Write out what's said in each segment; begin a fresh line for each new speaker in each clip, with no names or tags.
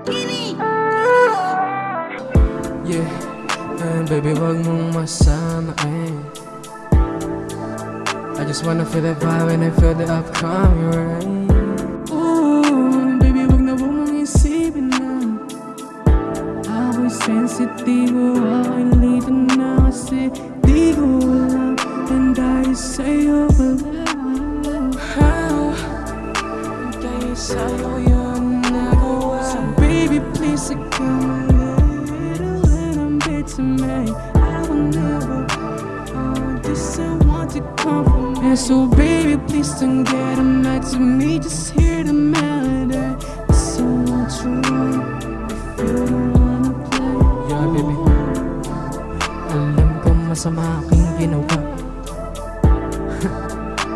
Yeah, and baby wag mong masama eh. I just wanna feel the vibe and I feel the upcoming rain Ooh, baby wag na huwag mong isipin na Ako'y sensitibo, ako'y lito na kasi di ko alam And dahil sa'yo pala How? Dahil sa'yo yun come a little, little bit to me I will never this I want to come me So baby please don't get mad to me. Just hear the melody It's so true. If you don't wanna play. Yeah baby Alam ko masama aking ginawa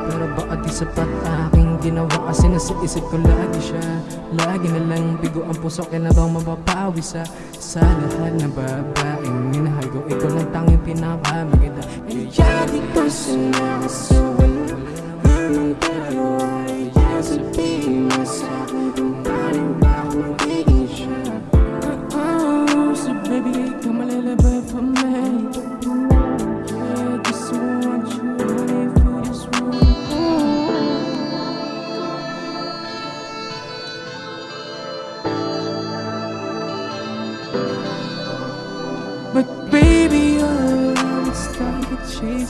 Pero di sapat aking ginawa Kasi nasa isip ko lagi siya. Lagi na lang bigo ang puso Kailan bang mapapawi sa Sa lahat ng babaeng minahal ko Ikaw lang tanging pinakamaganda Kaya di ko sinakaso Wala namang dalawa Kaya sabihin mo sa'kin Kung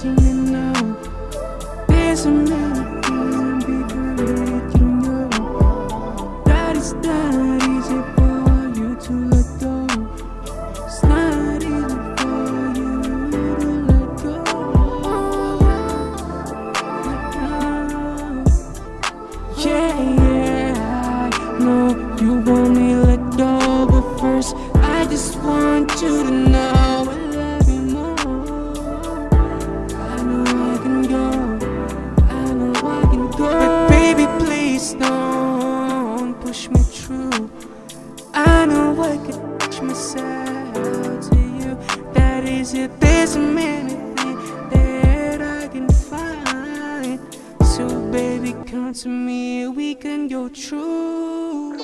me now There's a melody bigger that know That come to me, we can go through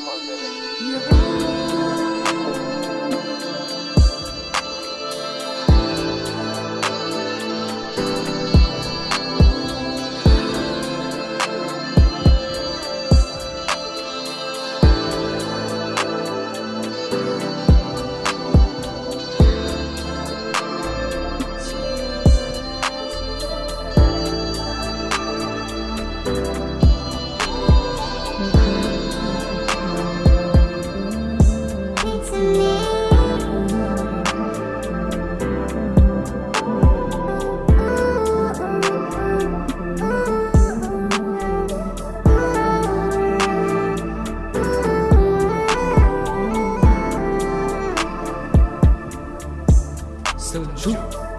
So true.